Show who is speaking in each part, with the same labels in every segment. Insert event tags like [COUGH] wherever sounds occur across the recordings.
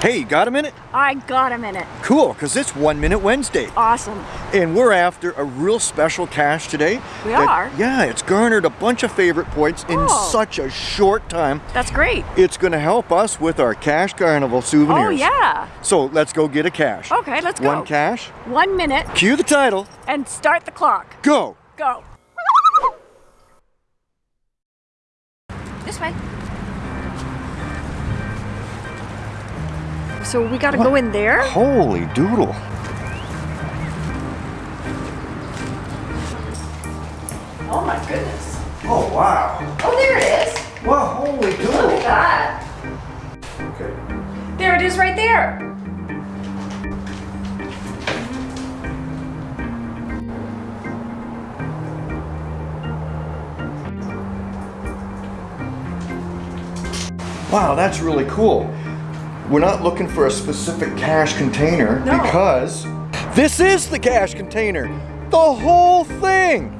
Speaker 1: Hey, you got a minute?
Speaker 2: I got a minute.
Speaker 1: Cool, because it's One Minute Wednesday.
Speaker 2: Awesome.
Speaker 1: And we're after a real special cache today.
Speaker 2: We
Speaker 1: that-
Speaker 2: are?
Speaker 1: Yeah, it's garnered a bunch of favorite points in
Speaker 2: Oh.
Speaker 1: such a short time.
Speaker 2: That's great.
Speaker 1: It's going to help us with our Cache Carnival souvenirs.
Speaker 2: Oh, yeah.
Speaker 1: So let's go get a cache.
Speaker 2: Okay, let's go.
Speaker 1: One cache.
Speaker 2: One minute
Speaker 1: Cue the title.
Speaker 2: and start the clock.
Speaker 1: Go.
Speaker 2: Go. [LAUGHS] This way. So we gotta go in there.
Speaker 1: Holy doodle.
Speaker 2: Oh my goodness.
Speaker 1: Oh, wow.
Speaker 2: Oh, there it is.
Speaker 1: Well, holy doodle.
Speaker 2: that.
Speaker 1: Okay.
Speaker 2: There it is right there.
Speaker 1: Wow, that's really cool. We're not looking for a specific cache container
Speaker 2: No.
Speaker 1: because this is the cache container. The whole thing.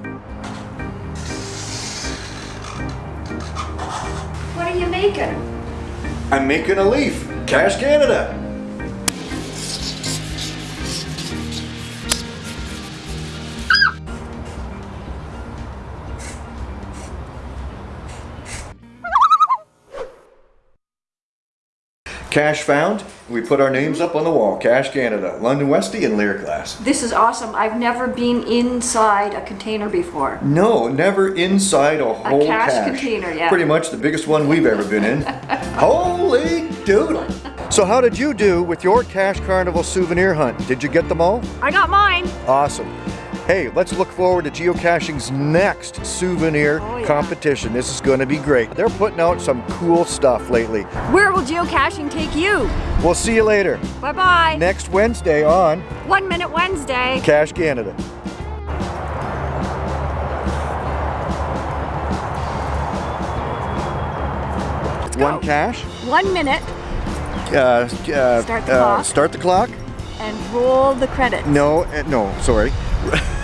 Speaker 2: What are you making?
Speaker 1: I'm making a leaf. Cache Canada. Cache found. We put our names up on the wall. Cache Canada, London Westie, and Lear Class.
Speaker 2: This is awesome. I've never been inside a container before.
Speaker 1: No, never inside a whole
Speaker 2: cache
Speaker 1: cache.
Speaker 2: container, yeah.
Speaker 1: Pretty much the biggest one we've ever been in. [LAUGHS] Holy doodle! So how did you do with your Cache Carnival souvenir hunt? Did you get them all?
Speaker 2: I got mine.
Speaker 1: Awesome. Hey, let's look forward to geocaching's next souvenir
Speaker 2: Oh, yeah.
Speaker 1: competition. This is going to be great. They're putting out some cool stuff lately.
Speaker 2: Where will geocaching take you?
Speaker 1: We'll see you later
Speaker 2: Bye bye.
Speaker 1: next Wednesday on
Speaker 2: One Minute Wednesday.
Speaker 1: Cache Canada. One cache.
Speaker 2: One minute
Speaker 1: Uh, uh,
Speaker 2: Start the
Speaker 1: uh,
Speaker 2: clock.
Speaker 1: Start the clock.
Speaker 2: and roll the credits.
Speaker 1: No, uh, no, sorry. [LAUGHS]